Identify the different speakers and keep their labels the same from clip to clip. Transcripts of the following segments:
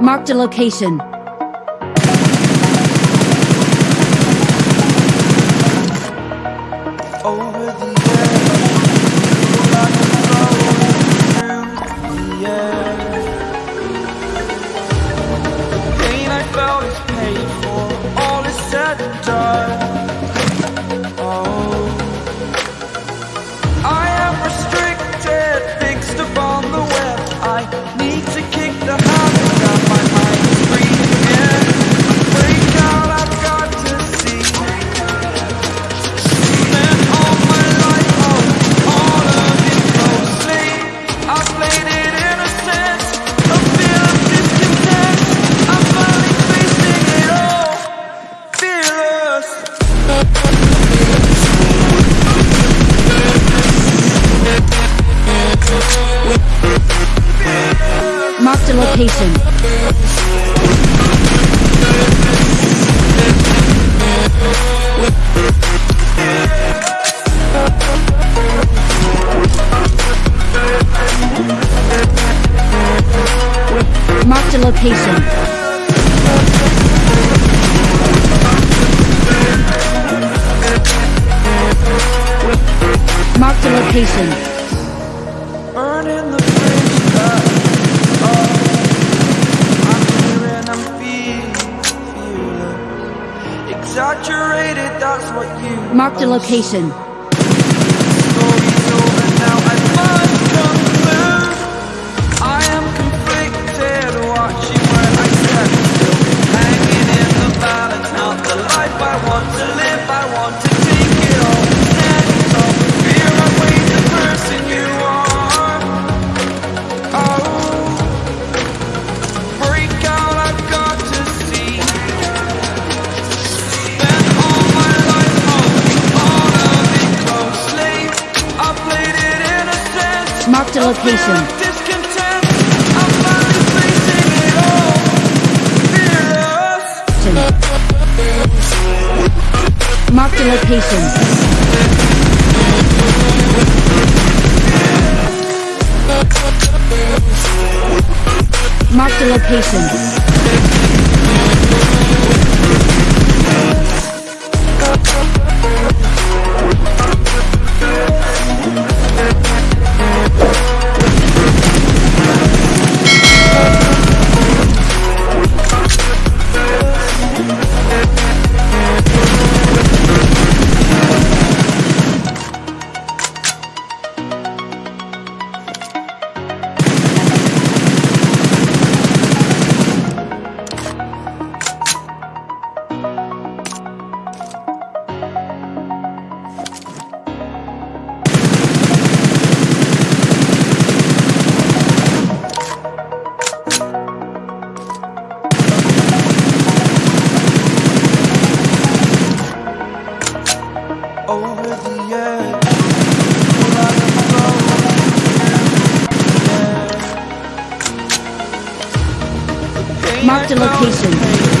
Speaker 1: Marked a location. Marked a location. Marked a location. Marked a location. Marked
Speaker 2: the
Speaker 1: location. Marked a location. Mark the location.
Speaker 2: Mark the location.
Speaker 1: Marked
Speaker 2: the
Speaker 1: location.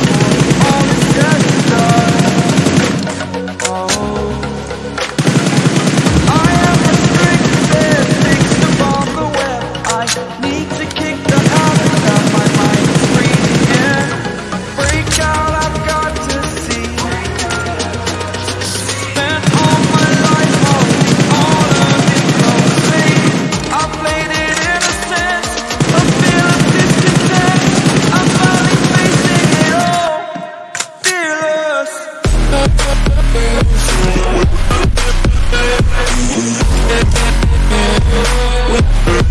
Speaker 1: We'll